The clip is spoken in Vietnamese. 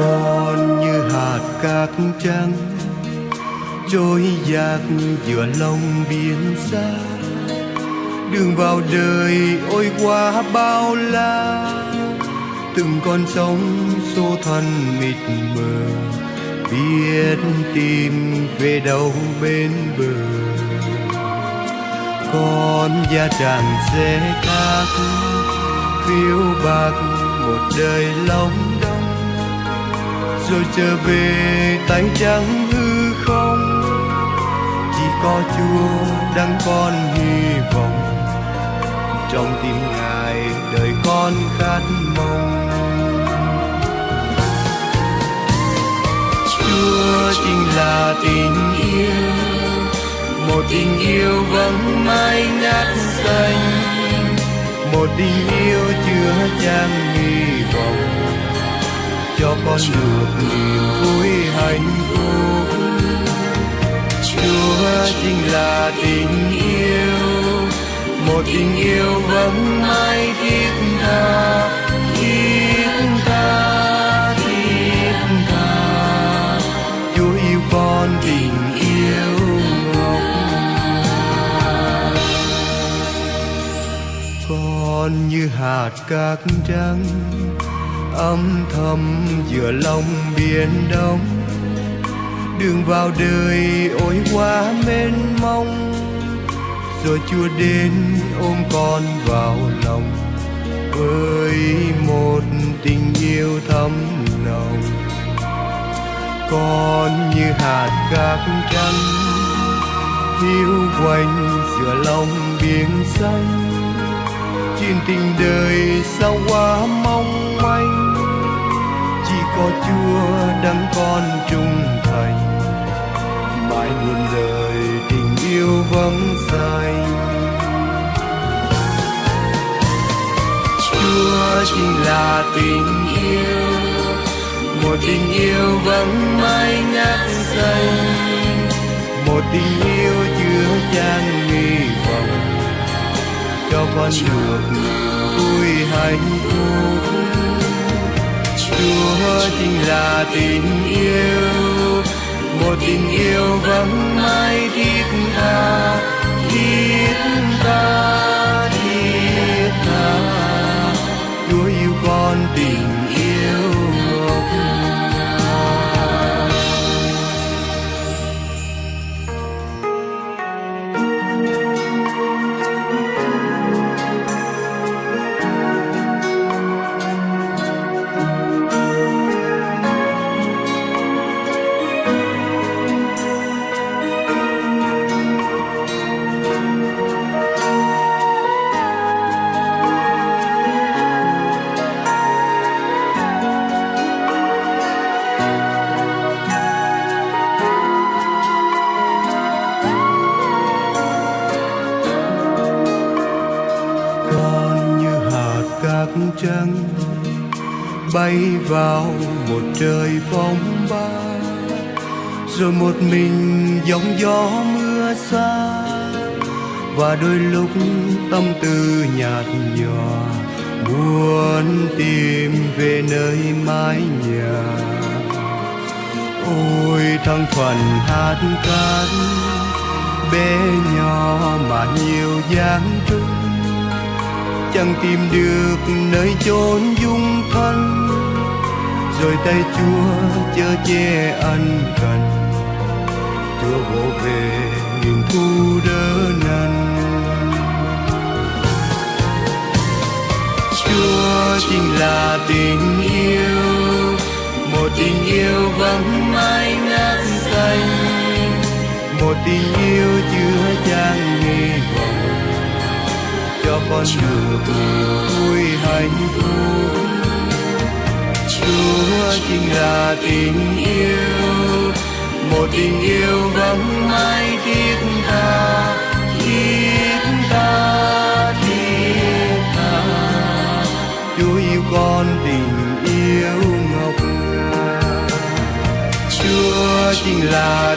con như hạt cát trắng. Trôi dạt giữa lòng biển xa. Đường vào đời ôi quá bao la. Từng con sóng xô thân mịt mờ. Biết tìm về đâu bên bờ. Con da tràng sẽ khác. Phiêu bạc một đời lòng rồi trở về, tay trắng hư không? Chỉ có chúa đang còn hy vọng. Trong tim ngài, đời con khát mong. Chúa chính là tình yêu. Một tình yêu vắng mãi ngát xanh một tình yêu chứa chan hy vọng cho con được niềm vui hạnh phúc. Chúa chính là tình yêu, một tình yêu vẫn mãi thiết tha thiết tha thiết tha. Chúa yêu con tình yêu ngọc con như hạt cát trắng âm thầm giữa lòng biển đông. Đường vào đời ôi quá mênh mông, rồi chúa đến ôm con vào lòng với một tình yêu thấm nồng. Con như hạt cát trắng, hiu quanh giữa lòng biển xanh. Chuyện tình đời sao quá mong manh có chúa đấng con trung thành. Mãi muôn đời tình yêu vắng danh chúa chính là tình yêu, một tình yêu vắng mãi ngát xanh một tình yêu chứa chan hy vọng, cho con được vui hạnh phúc chúa chính là tình yêu. Một tình yêu vẫn mãi đi trăng bay vào một trời phong ba, rồi một mình gióng gió mưa xa, và đôi lúc tâm tư nhạt nhòa, muốn tìm về nơi mái nhà. Ôi thăng phần hát cát, bé nhỏ mà nhiều dáng trưng chẳng tìm được nơi chốn dung thân. Rồi tay chúa chở che ân cần. Chúa vỗ về nghìn thu đỡ nần. Chúa chính là tình yêu, một tình yêu vắng mãi ngát xanh một tình yêu chưa chan hy vọng cho con được vui hạnh phúc. Chúa chính là tình yêu. Một tình yêu vắng mãi thiết tha thiết tha thiết tha. Chúa yêu con tình yêu ngọc ngà. Chúa chính là